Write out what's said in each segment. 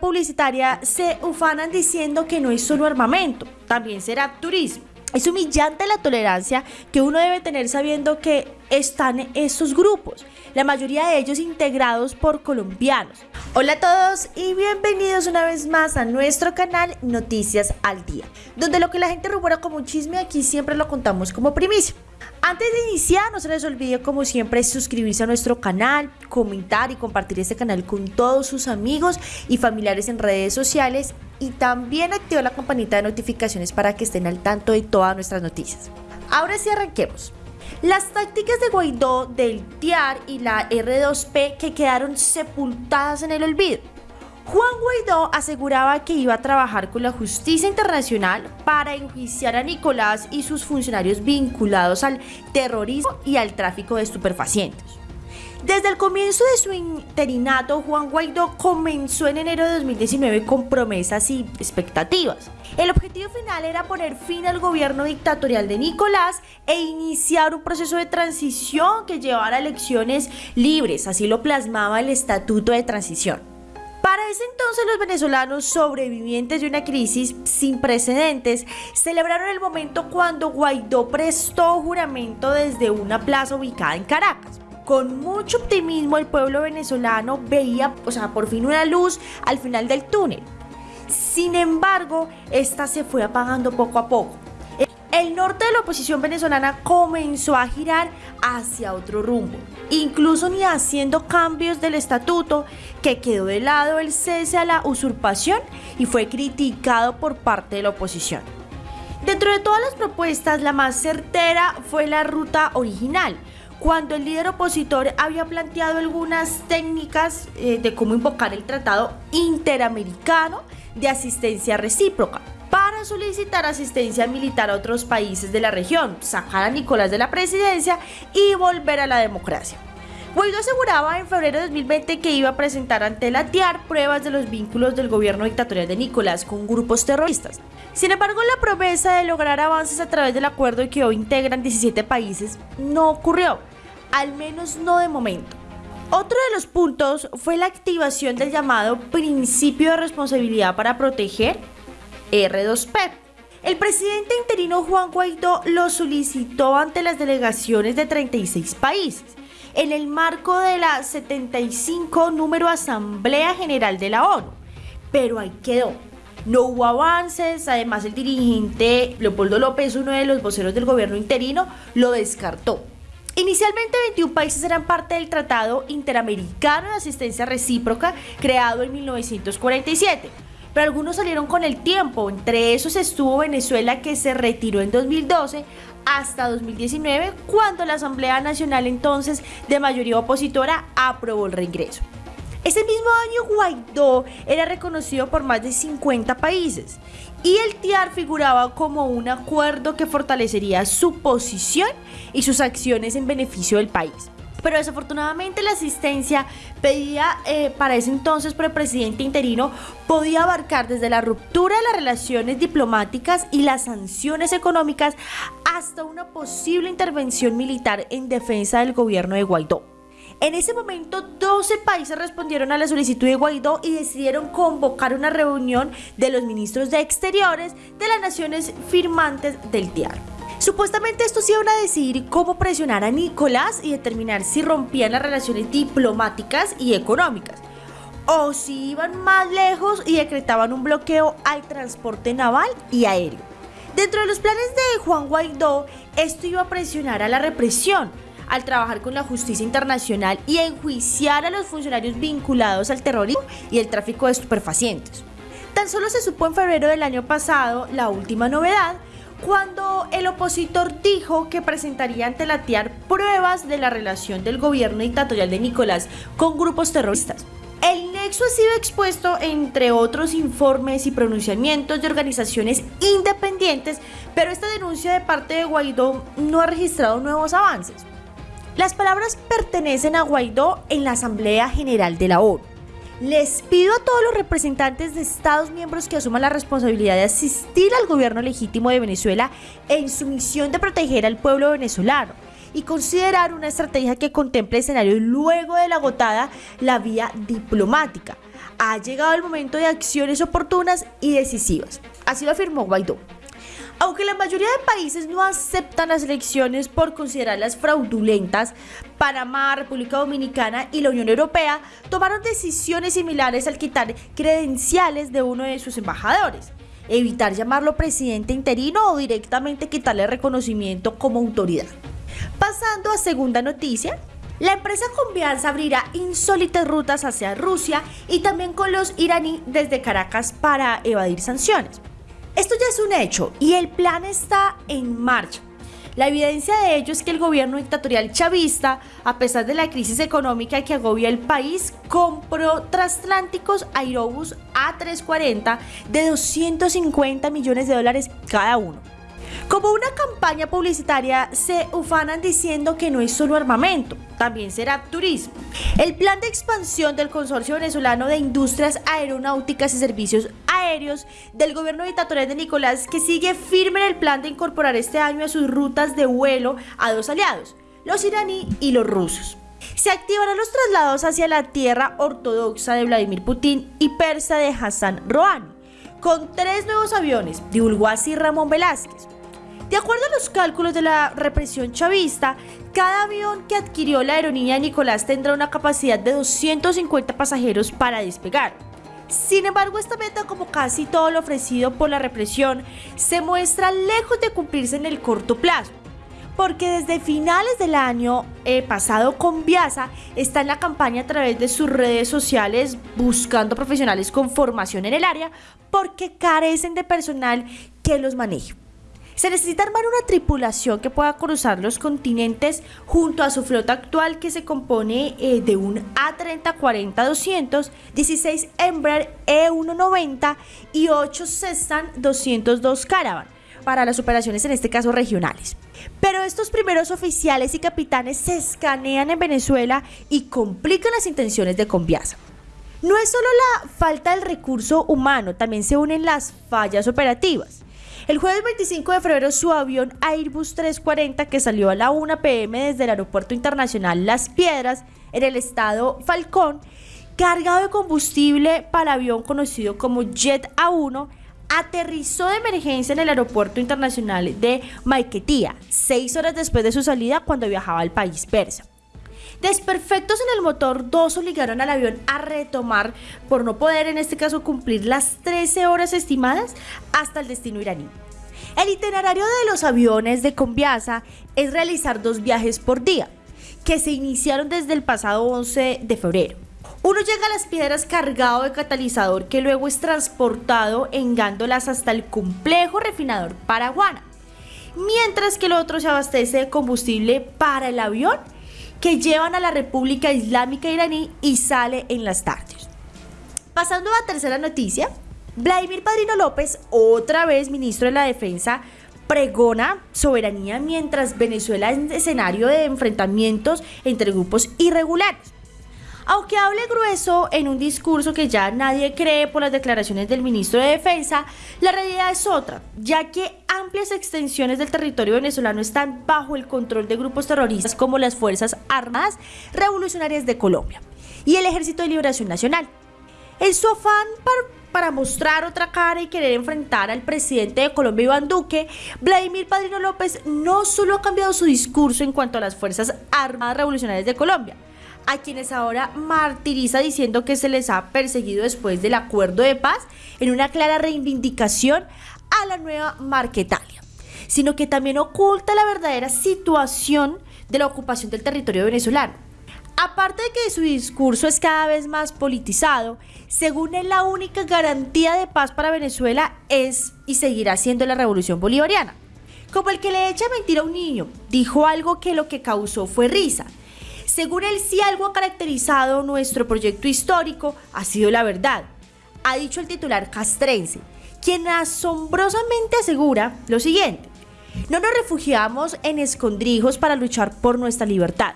publicitaria se ufanan diciendo que no es solo armamento, también será turismo. Es humillante la tolerancia que uno debe tener sabiendo que están esos grupos, la mayoría de ellos integrados por colombianos. Hola a todos y bienvenidos una vez más a nuestro canal Noticias al Día, donde lo que la gente rumora como un chisme aquí siempre lo contamos como primicia. Antes de iniciar, no se les olvide como siempre suscribirse a nuestro canal, comentar y compartir este canal con todos sus amigos y familiares en redes sociales y también activar la campanita de notificaciones para que estén al tanto de todas nuestras noticias. Ahora sí arranquemos. Las tácticas de Guaidó del TIAR y la R2P que quedaron sepultadas en el olvido. Juan Guaidó aseguraba que iba a trabajar con la justicia internacional para enjuiciar a Nicolás y sus funcionarios vinculados al terrorismo y al tráfico de estupefacientes. Desde el comienzo de su interinato, Juan Guaidó comenzó en enero de 2019 con promesas y expectativas. El objetivo final era poner fin al gobierno dictatorial de Nicolás e iniciar un proceso de transición que llevara a elecciones libres, así lo plasmaba el Estatuto de Transición. Para ese entonces los venezolanos sobrevivientes de una crisis sin precedentes celebraron el momento cuando Guaidó prestó juramento desde una plaza ubicada en Caracas. Con mucho optimismo el pueblo venezolano veía, o sea, por fin una luz al final del túnel. Sin embargo, esta se fue apagando poco a poco el norte de la oposición venezolana comenzó a girar hacia otro rumbo, incluso ni haciendo cambios del estatuto que quedó de lado el cese a la usurpación y fue criticado por parte de la oposición. Dentro de todas las propuestas, la más certera fue la ruta original, cuando el líder opositor había planteado algunas técnicas eh, de cómo invocar el Tratado Interamericano de Asistencia Recíproca para solicitar asistencia militar a otros países de la región, sacar a Nicolás de la presidencia y volver a la democracia. Guaidó aseguraba en febrero de 2020 que iba a presentar ante la TIAR pruebas de los vínculos del gobierno dictatorial de Nicolás con grupos terroristas. Sin embargo, la promesa de lograr avances a través del acuerdo que hoy integran 17 países no ocurrió, al menos no de momento. Otro de los puntos fue la activación del llamado principio de responsabilidad para proteger R2P. El presidente interino Juan Guaidó lo solicitó ante las delegaciones de 36 países en el marco de la 75 número Asamblea General de la ONU. Pero ahí quedó. No hubo avances, además el dirigente Leopoldo López, uno de los voceros del gobierno interino, lo descartó. Inicialmente 21 países eran parte del Tratado Interamericano de Asistencia Recíproca creado en 1947 pero algunos salieron con el tiempo. Entre esos estuvo Venezuela que se retiró en 2012 hasta 2019 cuando la Asamblea Nacional entonces de mayoría opositora aprobó el reingreso. Ese mismo año Guaidó era reconocido por más de 50 países y el TIAR figuraba como un acuerdo que fortalecería su posición y sus acciones en beneficio del país pero desafortunadamente la asistencia pedida eh, para ese entonces por el presidente interino podía abarcar desde la ruptura de las relaciones diplomáticas y las sanciones económicas hasta una posible intervención militar en defensa del gobierno de Guaidó. En ese momento, 12 países respondieron a la solicitud de Guaidó y decidieron convocar una reunión de los ministros de Exteriores de las naciones firmantes del TIAR. Supuestamente estos iban a decidir cómo presionar a Nicolás y determinar si rompían las relaciones diplomáticas y económicas, o si iban más lejos y decretaban un bloqueo al transporte naval y aéreo. Dentro de los planes de Juan Guaidó, esto iba a presionar a la represión, al trabajar con la justicia internacional y a enjuiciar a los funcionarios vinculados al terrorismo y el tráfico de estupefacientes. Tan solo se supo en febrero del año pasado la última novedad, cuando el opositor dijo que presentaría ante la TIAR pruebas de la relación del gobierno dictatorial de Nicolás con grupos terroristas. El nexo ha sido expuesto entre otros informes y pronunciamientos de organizaciones independientes, pero esta denuncia de parte de Guaidó no ha registrado nuevos avances. Las palabras pertenecen a Guaidó en la Asamblea General de la ONU. Les pido a todos los representantes de Estados miembros que asuman la responsabilidad de asistir al gobierno legítimo de Venezuela en su misión de proteger al pueblo venezolano y considerar una estrategia que contemple escenarios luego de la agotada la vía diplomática, ha llegado el momento de acciones oportunas y decisivas. Así lo afirmó Guaidó. Aunque la mayoría de países no aceptan las elecciones por considerarlas fraudulentas, Panamá, República Dominicana y la Unión Europea tomaron decisiones similares al quitar credenciales de uno de sus embajadores, evitar llamarlo presidente interino o directamente quitarle reconocimiento como autoridad. Pasando a segunda noticia, la empresa Confianza abrirá insólitas rutas hacia Rusia y también con los iraní desde Caracas para evadir sanciones. Esto ya es un hecho y el plan está en marcha. La evidencia de ello es que el gobierno dictatorial chavista, a pesar de la crisis económica que agobia el país, compró transatlánticos Aerobus A340 de 250 millones de dólares cada uno. Como una campaña publicitaria, se ufanan diciendo que no es solo armamento, también será turismo. El plan de expansión del Consorcio Venezolano de Industrias Aeronáuticas y Servicios Aéreos del gobierno dictatorial de Nicolás, que sigue firme en el plan de incorporar este año a sus rutas de vuelo a dos aliados, los iraní y los rusos. Se activarán los traslados hacia la tierra ortodoxa de Vladimir Putin y persa de Hassan Rouhani, con tres nuevos aviones, divulgó así Ramón Velázquez. De acuerdo a los cálculos de la represión chavista, cada avión que adquirió la aerolínea Nicolás tendrá una capacidad de 250 pasajeros para despegar. Sin embargo, esta meta, como casi todo lo ofrecido por la represión, se muestra lejos de cumplirse en el corto plazo. Porque desde finales del año eh, pasado con Viasa está en la campaña a través de sus redes sociales buscando profesionales con formación en el área porque carecen de personal que los maneje. Se necesita armar una tripulación que pueda cruzar los continentes junto a su flota actual que se compone eh, de un A340-200, 16 Embraer E190 y 8 Cessna 202 Caravan para las operaciones en este caso regionales. Pero estos primeros oficiales y capitanes se escanean en Venezuela y complican las intenciones de Conviasa. No es solo la falta del recurso humano, también se unen las fallas operativas. El jueves 25 de febrero su avión Airbus 340 que salió a la 1 pm desde el Aeropuerto Internacional Las Piedras en el estado Falcón, cargado de combustible para avión conocido como Jet A1, aterrizó de emergencia en el Aeropuerto Internacional de Maiquetía, seis horas después de su salida cuando viajaba al país persa. Desperfectos en el motor, dos obligaron al avión a retomar, por no poder en este caso cumplir las 13 horas estimadas, hasta el destino iraní. El itinerario de los aviones de Conviasa es realizar dos viajes por día, que se iniciaron desde el pasado 11 de febrero. Uno llega a las piedras cargado de catalizador que luego es transportado en gándolas hasta el complejo refinador Paraguana, mientras que el otro se abastece de combustible para el avión que llevan a la República Islámica iraní y sale en las tardes. Pasando a la tercera noticia, Vladimir Padrino López, otra vez ministro de la Defensa, pregona soberanía mientras Venezuela es escenario de enfrentamientos entre grupos irregulares. Aunque hable grueso en un discurso que ya nadie cree por las declaraciones del ministro de Defensa, la realidad es otra, ya que amplias extensiones del territorio venezolano están bajo el control de grupos terroristas como las Fuerzas Armadas Revolucionarias de Colombia y el Ejército de Liberación Nacional. En su afán para, mostrar otra cara y querer enfrentar al presidente de Colombia, Iván Duque, Vladimir Padrino López no solo ha cambiado su discurso en cuanto a las Fuerzas Armadas Revolucionarias de Colombia, a quienes ahora martiriza diciendo que se les ha perseguido después del acuerdo de paz en una clara reivindicación a la nueva Marquetalia, sino que también oculta la verdadera situación de la ocupación del territorio venezolano. Aparte de que su discurso es cada vez más politizado, según él la única garantía de paz para Venezuela es y seguirá siendo la revolución bolivariana. Como el que le echa mentira a un niño, dijo algo que lo que causó fue risa, según él, si algo ha caracterizado nuestro proyecto histórico ha sido la verdad, ha dicho el titular castrense, quien asombrosamente asegura lo siguiente. No nos refugiamos en escondrijos para luchar por nuestra libertad.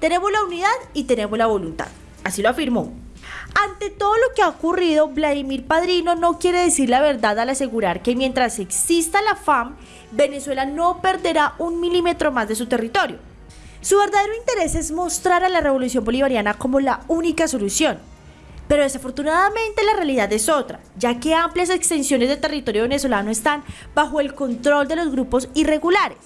Tenemos la unidad y tenemos la voluntad. Así lo afirmó. Ante todo lo que ha ocurrido, Vladimir Padrino no quiere decir la verdad al asegurar que mientras exista la FAM, Venezuela no perderá un milímetro más de su territorio. Su verdadero interés es mostrar a la revolución bolivariana como la única solución. Pero desafortunadamente la realidad es otra, ya que amplias extensiones de territorio venezolano están bajo el control de los grupos irregulares.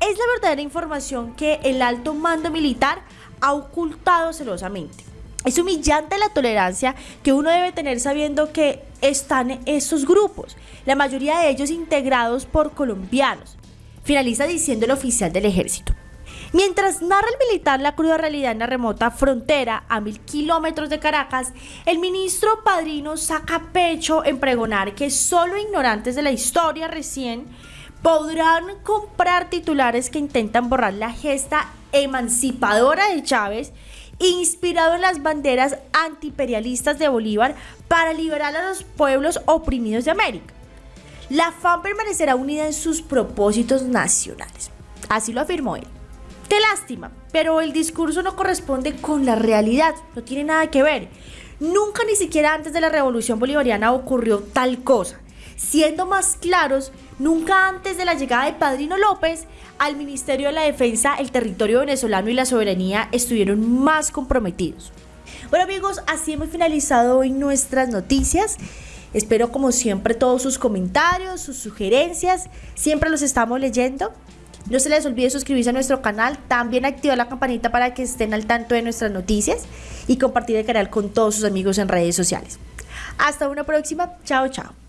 Es la verdadera información que el alto mando militar ha ocultado celosamente. Es humillante la tolerancia que uno debe tener sabiendo que están esos grupos, la mayoría de ellos integrados por colombianos. Finaliza diciendo el oficial del ejército. Mientras narra el militar la cruda realidad en la remota frontera a mil kilómetros de Caracas, el ministro Padrino saca pecho en pregonar que solo ignorantes de la historia recién podrán comprar titulares que intentan borrar la gesta emancipadora de Chávez, inspirado en las banderas antiimperialistas de Bolívar para liberar a los pueblos oprimidos de América. La FAM permanecerá unida en sus propósitos nacionales. Así lo afirmó él. Qué lástima, pero el discurso no corresponde con la realidad, no tiene nada que ver. Nunca ni siquiera antes de la revolución bolivariana ocurrió tal cosa. Siendo más claros, nunca antes de la llegada de Padrino López al Ministerio de la Defensa, el territorio venezolano y la soberanía estuvieron más comprometidos. Bueno amigos, así hemos finalizado hoy nuestras noticias. Espero como siempre todos sus comentarios, sus sugerencias, siempre los estamos leyendo. No se les olvide suscribirse a nuestro canal, también activar la campanita para que estén al tanto de nuestras noticias y compartir el canal con todos sus amigos en redes sociales. Hasta una próxima, chao chao.